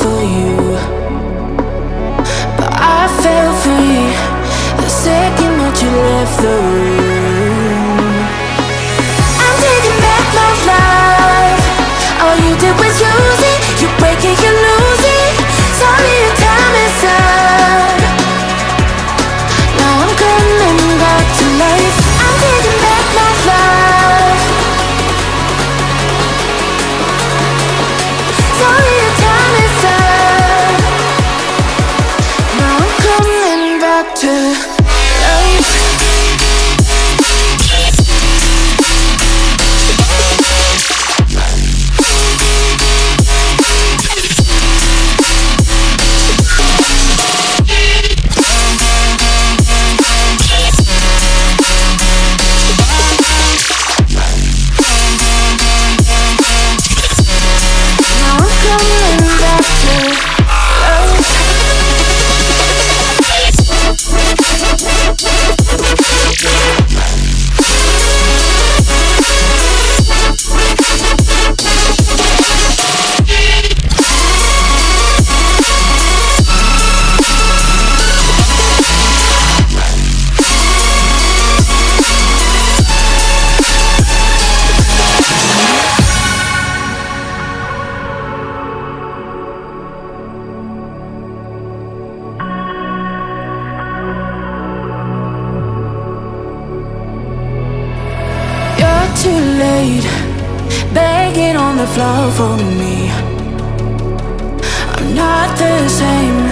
for you. to too late. Begging on the floor for me. I'm not the same